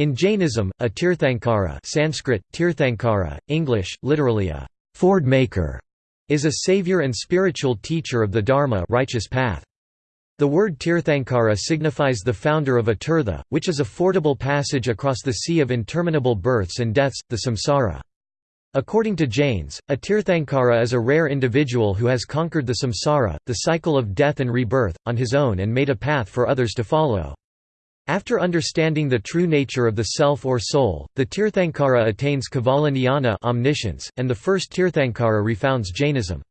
In Jainism, a Tirthankara Sanskrit, Tirthankara, English, literally a «ford maker» is a savior and spiritual teacher of the Dharma righteous path. The word Tirthankara signifies the founder of a tirtha, which is a fordable passage across the sea of interminable births and deaths, the samsara. According to Jains, a Tirthankara is a rare individual who has conquered the samsara, the cycle of death and rebirth, on his own and made a path for others to follow. After understanding the true nature of the self or soul, the Tirthankara attains Kevala omniscience, and the first Tirthankara refounds Jainism.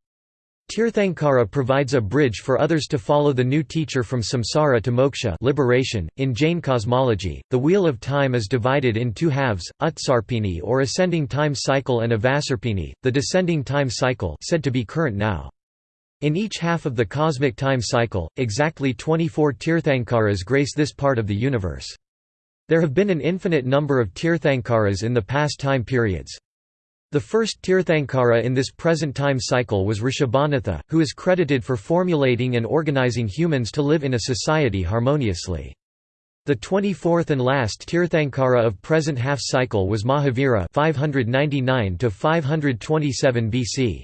Tirthankara provides a bridge for others to follow the new teacher from samsara to moksha liberation. .In Jain cosmology, the wheel of time is divided in two halves, Utsarpini or ascending time cycle and Avasarpini, the descending time cycle said to be current now. In each half of the cosmic time cycle, exactly 24 Tirthankaras grace this part of the universe. There have been an infinite number of Tirthankaras in the past time periods. The first Tirthankara in this present time cycle was Rishabhanatha, who is credited for formulating and organizing humans to live in a society harmoniously. The 24th and last Tirthankara of present half cycle was Mahavira 599 to 527 BC.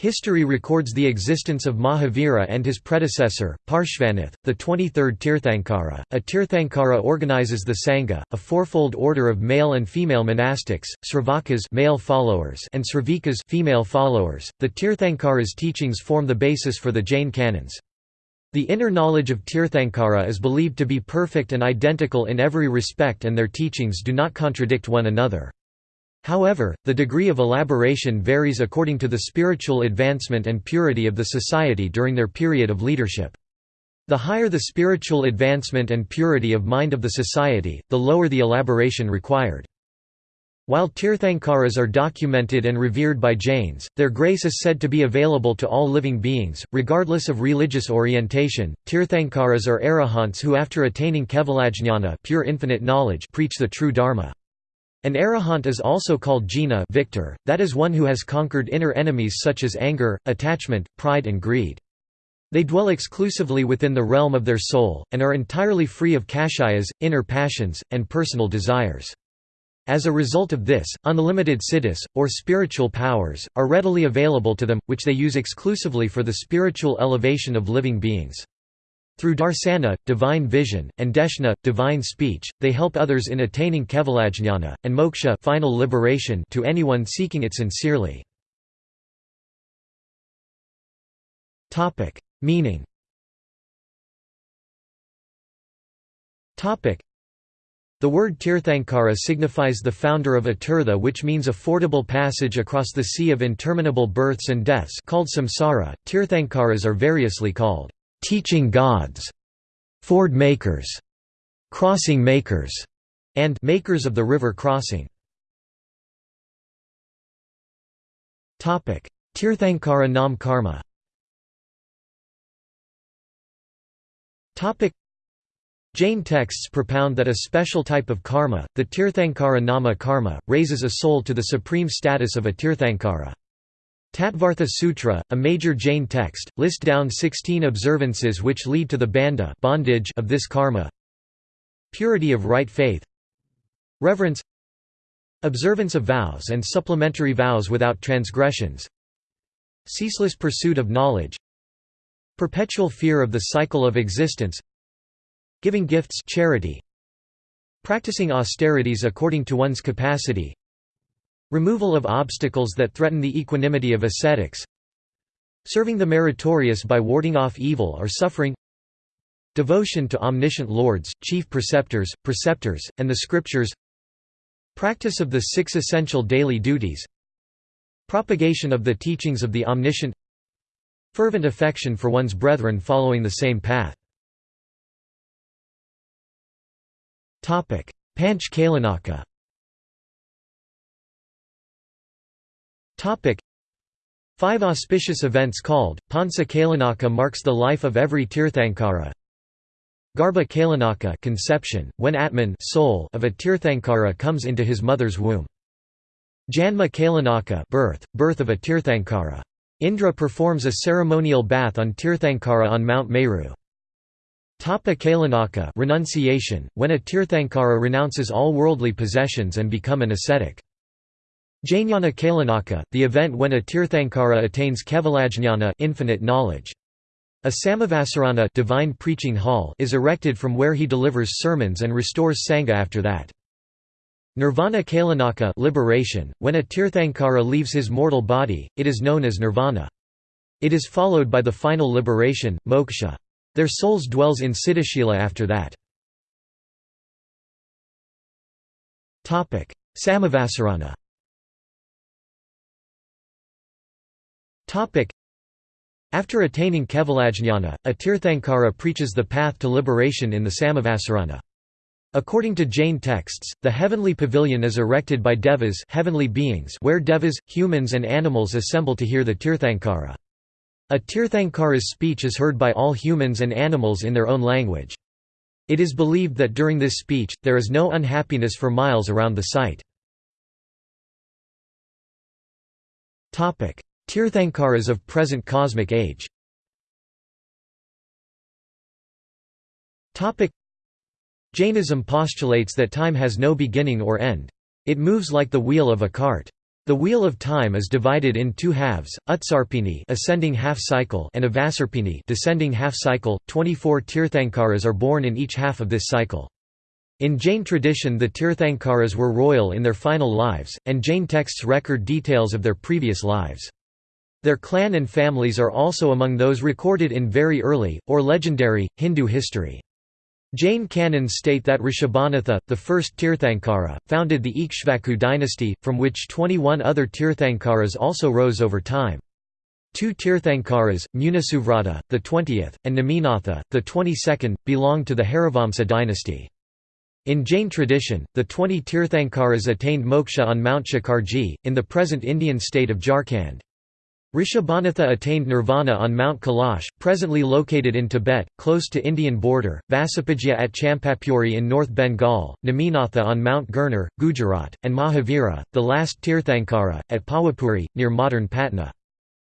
History records the existence of Mahavira and his predecessor, Parshvanath, the 23rd Tirthankara. A Tirthankara organizes the Sangha, a fourfold order of male and female monastics, Sravakas male followers and Sravikas female followers. The Tirthankara's teachings form the basis for the Jain canons. The inner knowledge of Tirthankara is believed to be perfect and identical in every respect and their teachings do not contradict one another. However, the degree of elaboration varies according to the spiritual advancement and purity of the society during their period of leadership. The higher the spiritual advancement and purity of mind of the society, the lower the elaboration required. While Tirthankaras are documented and revered by Jains, their grace is said to be available to all living beings, regardless of religious orientation. Tirthankaras are arahants who after attaining kevalajnana pure infinite knowledge preach the true dharma. An arahant is also called jina victor, that is one who has conquered inner enemies such as anger, attachment, pride and greed. They dwell exclusively within the realm of their soul, and are entirely free of kashayas, inner passions, and personal desires. As a result of this, unlimited siddhis, or spiritual powers, are readily available to them, which they use exclusively for the spiritual elevation of living beings. Through darsana, divine vision, and deshna, divine speech, they help others in attaining kevalajnana, and moksha final liberation to anyone seeking it sincerely. Meaning the word Tirthankara signifies the founder of a tirtha which means a fordable passage across the sea of interminable births and deaths called samsara. Tirthankaras are variously called teaching gods, ford makers, crossing makers, and makers of the river crossing. Topic: Tirthankara Nam Karma. Topic: Jain texts propound that a special type of karma, the Tirthankara Nama karma, raises a soul to the supreme status of a Tirthankara. Tattvartha Sutra, a major Jain text, list down 16 observances which lead to the bandha bondage of this karma. Purity of right faith. Reverence. Observance of vows and supplementary vows without transgressions. Ceaseless pursuit of knowledge. Perpetual fear of the cycle of existence. Giving gifts charity. Practicing austerities according to one's capacity Removal of obstacles that threaten the equanimity of ascetics Serving the meritorious by warding off evil or suffering Devotion to omniscient lords, chief preceptors, preceptors, and the scriptures Practice of the six essential daily duties Propagation of the teachings of the omniscient Fervent affection for one's brethren following the same path. Panch Kalyanaka Five auspicious events called, Pansa Kalyanaka marks the life of every Tirthankara. Garbha Kalyanaka conception, when Atman soul of a Tirthankara comes into his mother's womb. Janma Kalyanaka birth, birth of a Tirthankara. Indra performs a ceremonial bath on Tirthankara on Mount Meru. Tapa Kalyanaka renunciation, when a Tirthankara renounces all worldly possessions and become an ascetic. Jnana Kalyanaka, the event when a Tirthankara attains Kevalajnana infinite knowledge. A Samavasarana divine preaching hall is erected from where he delivers sermons and restores Sangha after that. Nirvana Kalyanaka liberation, when a Tirthankara leaves his mortal body, it is known as nirvana. It is followed by the final liberation, moksha. Their souls dwells in Siddhashila after that. Samavasarana After attaining Kevalajnana, a Tirthankara preaches the path to liberation in the Samavasarana. According to Jain texts, the heavenly pavilion is erected by devas heavenly beings where devas, humans and animals assemble to hear the Tirthankara. A Tirthankara's speech is heard by all humans and animals in their own language. It is believed that during this speech, there is no unhappiness for miles around the site. Tirthankaras of present cosmic age Jainism postulates that time has no beginning or end. It moves like the wheel of a cart. The wheel of time is divided in two halves, Utsarpini ascending half cycle and Avasarpini descending half cycle. 24 Tirthankaras are born in each half of this cycle. In Jain tradition the Tirthankaras were royal in their final lives, and Jain texts record details of their previous lives. Their clan and families are also among those recorded in very early, or legendary, Hindu history. Jain canons state that Rishabhanatha, the first Tirthankara, founded the Ikshvaku dynasty, from which 21 other Tirthankaras also rose over time. Two Tirthankaras, Munisuvrata, the 20th, and Neminatha, the 22nd, belong to the Harivamsa dynasty. In Jain tradition, the 20 Tirthankaras attained moksha on Mount Shikharji, in the present Indian state of Jharkhand. Rishabhanatha attained nirvana on Mount Kailash, presently located in Tibet, close to Indian border, Vasupujya at Champapuri in North Bengal, Neminatha on Mount Girnar, Gujarat, and Mahavira, the last Tirthankara, at Pawapuri, near modern Patna.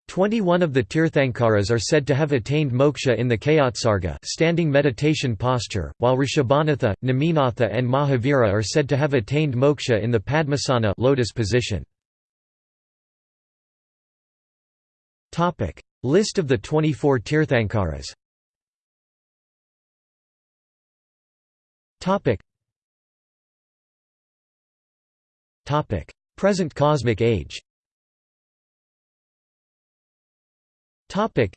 Twenty-one of the Tirthankaras are said to have attained moksha in the Kayotsarga standing meditation posture, while Rishabhanatha, Neminatha and Mahavira are said to have attained moksha in the Padmasana lotus position. Topic: List of the 24 Tirthankaras. Topic. Topic: Present cosmic age. Topic.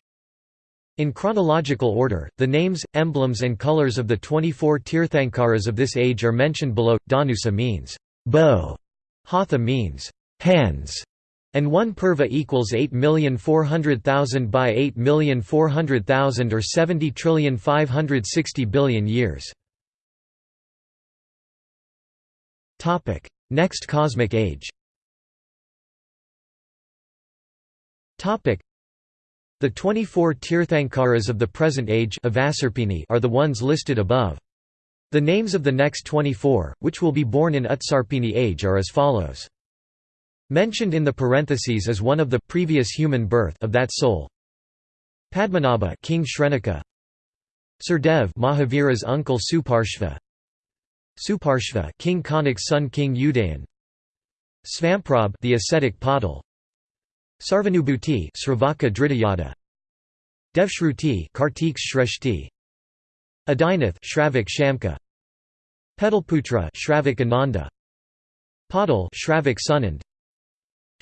In chronological order, the names, emblems and colors of the 24 Tirthankaras of this age are mentioned below. Dhanusa means bow, Hatha means hands, and 1 purva equals 8,400,000 by 8,400,000 or 70,560 billion years. Topic: Next cosmic age Topic: the 24 Tirthankaras of the present age are the ones listed above. The names of the next 24, which will be born in Utsarpini age are as follows. Mentioned in the parentheses as one of the previous human birth of that soul. Padmanabha King Shrenika. Surdev Mahavira's uncle Suparshva. Suparshva King Kanik's son King Udayan. Svamprabh the ascetic Padal Sarvanubhuti Sravaka Dritayada. Devshruti Kartik's Shreshti. Adinath Shravik Shamka. Pedalputra Shravik Ananda. Padal Shravik Sunand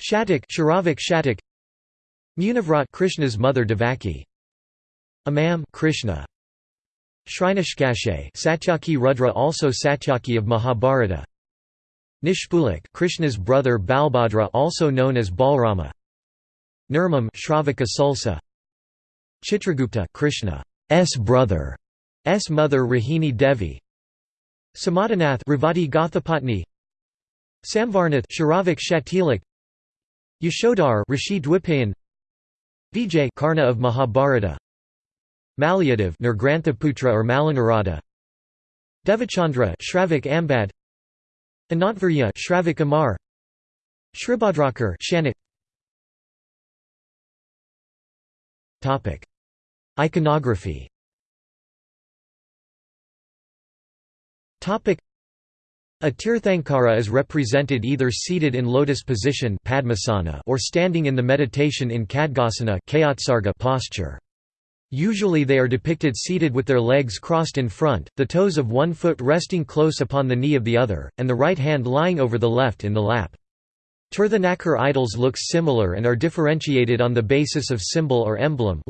Shatak Sharavik Shatak Munivrat Krishna's mother Devaki Amam Krishna Shrinashkashe Satyaki Rudra also Satyaki of Mahabharata Nishpulak Krishna's brother Balbhadra also known as Balrama Nirmam Shravaka Sulsa Chitragupta Krishna's brother S mother Rahini Devi Samadhanath Ravati Gothapatni Samvarnath Sharavik Shatilak Yashodhar Rishi Dwipayan Vijay Karna of Mahabharata Malyadav Nirgranthaputra or Malanarada Devachandra Shravik Ambad Anantvarya Shravik Amar Shribhadrakar Shanak. Topic. Iconography A Tirthankara is represented either seated in lotus position or standing in the meditation in Khadgasana posture. Usually they are depicted seated with their legs crossed in front, the toes of one foot resting close upon the knee of the other, and the right hand lying over the left in the lap. Tirthankar idols look similar and are differentiated on the basis of symbol or emblem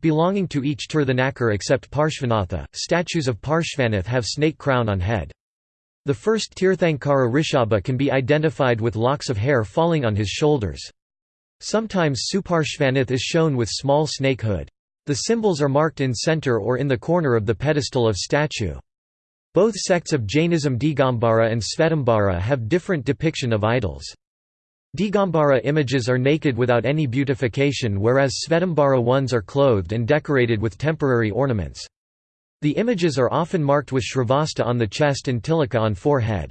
belonging to each Tirthankar except Parshvanatha. Statues of Parshvanath have snake crown on head. The first Tirthankara Rishabha can be identified with locks of hair falling on his shoulders. Sometimes Suparshvanath is shown with small snake hood. The symbols are marked in center or in the corner of the pedestal of statue. Both sects of Jainism Digambara and Svetambara have different depiction of idols. Digambara images are naked without any beautification whereas Svetambara ones are clothed and decorated with temporary ornaments. The images are often marked with Shrivatsa on the chest and Tilaka on forehead.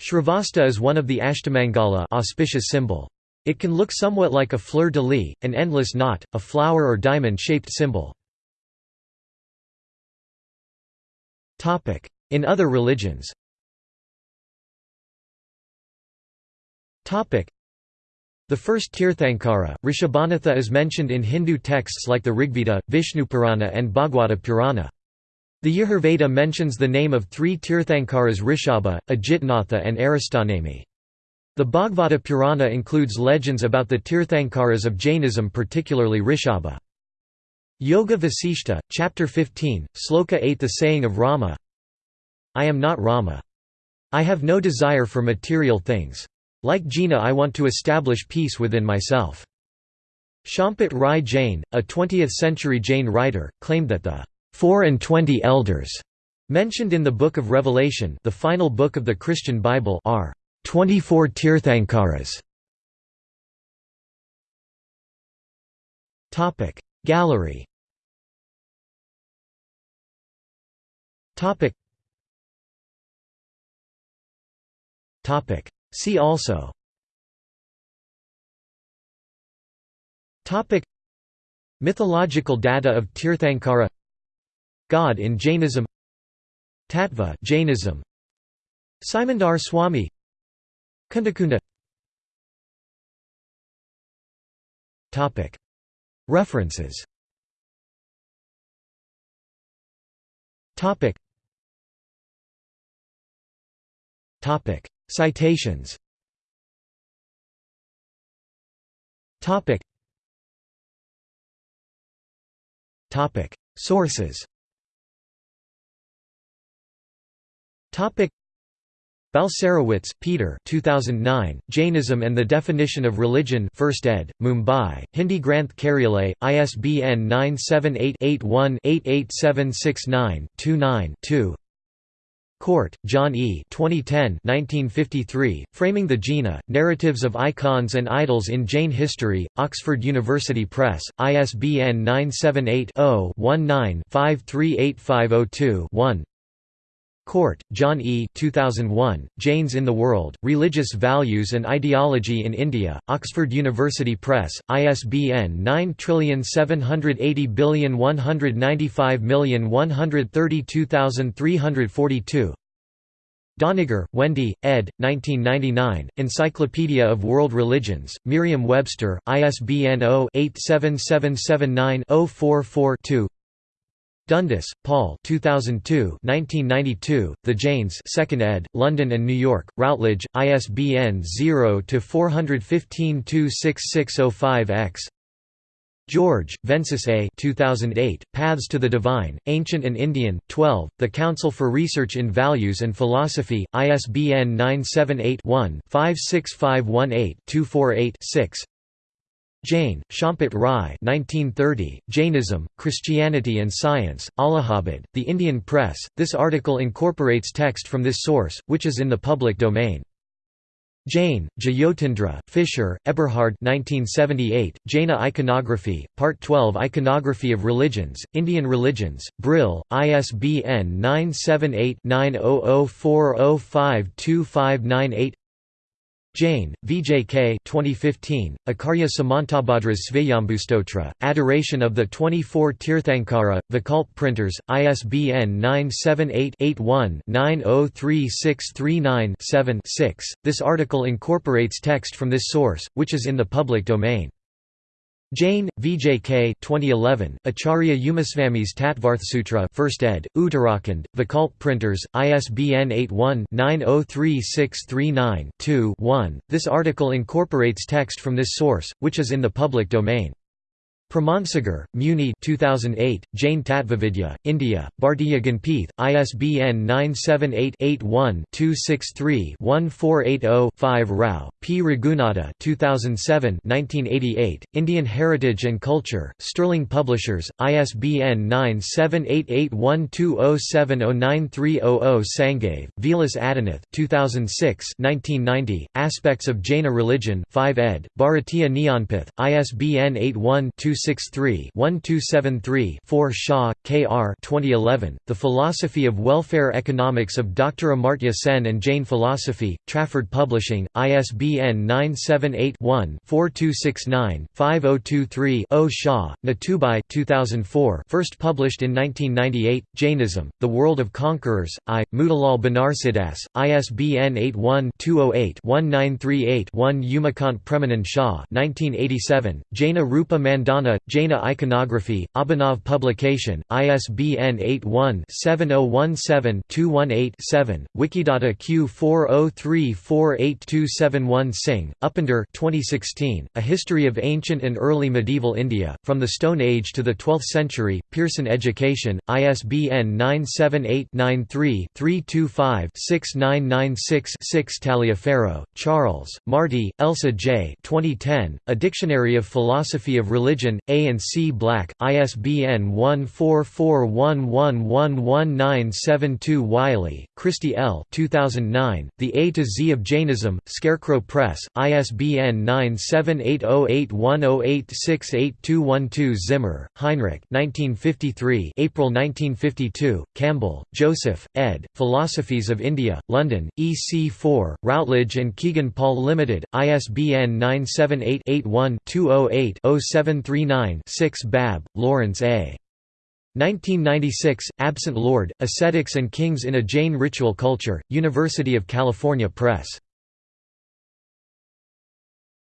Shrivatsa is one of the Ashtamangala auspicious symbol. It can look somewhat like a fleur-de-lis, an endless knot, a flower or diamond-shaped symbol. In other religions the first Tirthankara, Rishabhanatha is mentioned in Hindu texts like the Rigveda, Vishnupurana and Bhagwata Purana. The Yajurveda mentions the name of three Tirthankaras Rishabha, Ajitnatha and Aristanemi. The Bhagavata Purana includes legends about the Tirthankaras of Jainism particularly Rishabha. Yoga Vasishta, Chapter 15, Sloka 8 The saying of Rama I am not Rama. I have no desire for material things. Like Jina I want to establish peace within myself. Champat Rai Jain, a 20th-century Jain writer, claimed that the four and twenty elders mentioned in the Book of Revelation the final book of the Christian Bible are 24 Tirthankaras. Topic Gallery. Topic. Topic. See also. Topic. Mythological data of Tirthankara God in Jainism Tattva Jainism. Simandhar Swami Kundakunda. Topic. References. Topic. Topic. Citations. Topic. Topic. Sources Topic Peter 2009, Jainism and the Definition of Religion 1st ed., Mumbai, Hindi Granth Karyalay, ISBN 978-81-88769-29-2 Cort, John E. 2010 1953, Framing the Jina, Narratives of Icons and Idols in Jain History, Oxford University Press, ISBN 978 0 19 538502 1 Cort, John E. 2001, Jains in the World, Religious Values and Ideology in India, Oxford University Press, ISBN 9780195132342 Doniger, Wendy, ed. 1999, Encyclopedia of World Religions, Merriam-Webster, ISBN 0-87779-044-2 Dundas, Paul 2002 1992, The Jains 2nd ed., London and New York, Routledge, ISBN 0-415-26605-X George, Vensus A. 2008, Paths to the Divine, Ancient and Indian, 12, The Council for Research in Values and Philosophy, ISBN 978 one 56518 248 6 Jain, Champat Rai 1930, Jainism, Christianity and Science, Allahabad, The Indian Press. This article incorporates text from this source, which is in the public domain. Jain, Jyotindra, Fischer, Eberhard 1978, Jaina Iconography, Part 12 Iconography of Religions, Indian Religions, Brill, ISBN 978 9004052598 Jain, VJK 2015, Acharya Samantabhadras Svayambhustotra, Adoration of the 24 Tirthankara, Vikalp Printers, ISBN 978-81-903639-7 This article incorporates text from this source, which is in the public domain. Jain, VJK 2011, Acharya Umaswamy's Tattvarthsutra 1st ed., Uttarakhand, Vikalp Printers, ISBN 81-903639-2-1. This article incorporates text from this source, which is in the public domain. Pramansagar, Muni 2008, Jain Tattvavidya, India, Bhartiya Jnanpith, ISBN 978-81-263-1480-5 Rao, P. Raghunatha 2007 1988, Indian Heritage and Culture, Sterling Publishers, ISBN 9788120709300 Sangave, Vilas Adinath 2006 1990, Aspects of Jaina Religion 5 ed., Bharatiya Jnanpith, ISBN 81 1263-1273-4 Shah, K. R. 2011, The Philosophy of Welfare Economics of Dr. Amartya Sen and Jain Philosophy, Trafford Publishing, ISBN 978-1-4269-5023-0 Shah, Nathubai 2004 first published in 1998, Jainism, The World of Conquerors, I. Motilal Banarsidass, ISBN 81-208-1938-1 Umakant Premanand Shah 1987, Jaina Rupa Mandana Jaina Iconography, Abhinav Publication, ISBN 81-7017-218-7, Wikidata Q403482771 Singh, Upinder 2016, A History of Ancient and Early Medieval India, From the Stone Age to the Twelfth Century, Pearson Education, ISBN 978-93-325-6996-6 Taliaferro, Charles, Marty, Elsa J. 2010, A Dictionary of Philosophy of Religion, a and C. Black, ISBN 14411111972 Wiley, Kristi L. 2009, The A to Z of Jainism, Scarecrow Press, ISBN 9780810868212 Zimmer, Heinrich 1953, April 1952, Campbell, Joseph, ed., Philosophies of India, London, EC4, Routledge and Kegan Paul Limited, ISBN 978 81 208 0739 6 Babb, Lawrence A. 1996, Absent Lord, Ascetics and Kings in a Jain Ritual Culture, University of California Press.